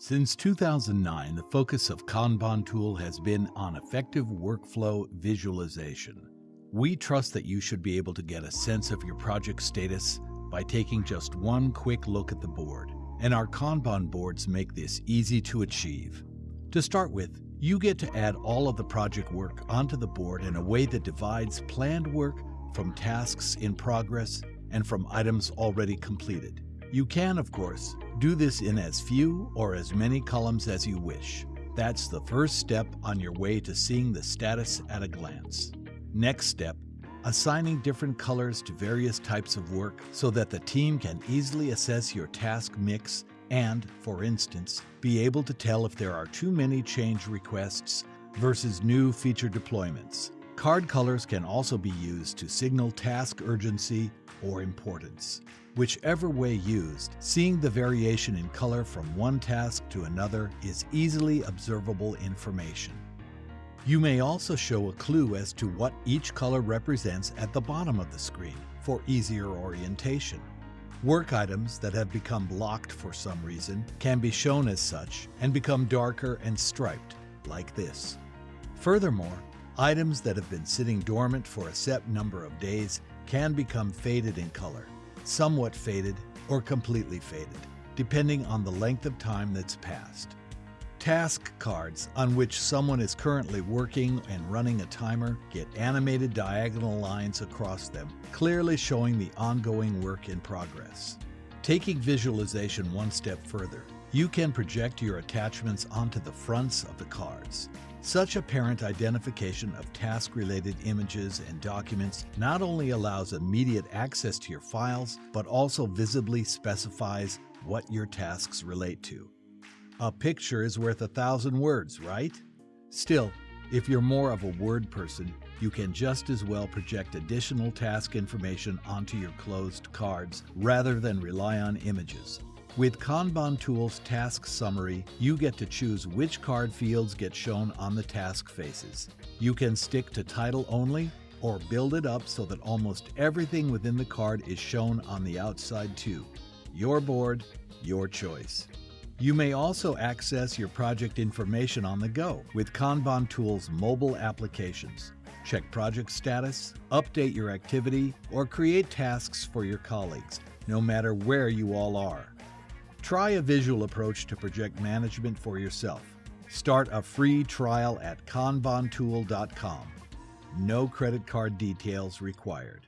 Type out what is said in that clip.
Since 2009, the focus of Kanban tool has been on effective workflow visualization. We trust that you should be able to get a sense of your project status by taking just one quick look at the board, and our Kanban boards make this easy to achieve. To start with, you get to add all of the project work onto the board in a way that divides planned work from tasks in progress and from items already completed. You can, of course, do this in as few or as many columns as you wish. That's the first step on your way to seeing the status at a glance. Next step, assigning different colors to various types of work so that the team can easily assess your task mix and, for instance, be able to tell if there are too many change requests versus new feature deployments. Card colors can also be used to signal task urgency or importance. Whichever way used, seeing the variation in color from one task to another is easily observable information. You may also show a clue as to what each color represents at the bottom of the screen for easier orientation. Work items that have become blocked for some reason can be shown as such and become darker and striped, like this. Furthermore, items that have been sitting dormant for a set number of days can become faded in color, somewhat faded or completely faded, depending on the length of time that's passed. Task cards on which someone is currently working and running a timer get animated diagonal lines across them, clearly showing the ongoing work in progress. Taking visualization one step further, you can project your attachments onto the fronts of the cards. Such apparent identification of task-related images and documents not only allows immediate access to your files, but also visibly specifies what your tasks relate to. A picture is worth a thousand words, right? Still, if you're more of a word person, you can just as well project additional task information onto your closed cards rather than rely on images. With Kanban Tool's Task Summary, you get to choose which card fields get shown on the task faces. You can stick to title only or build it up so that almost everything within the card is shown on the outside too. Your board, your choice. You may also access your project information on the go with Kanban Tool's mobile applications. Check project status, update your activity, or create tasks for your colleagues, no matter where you all are. Try a visual approach to project management for yourself. Start a free trial at kanbantool.com. No credit card details required.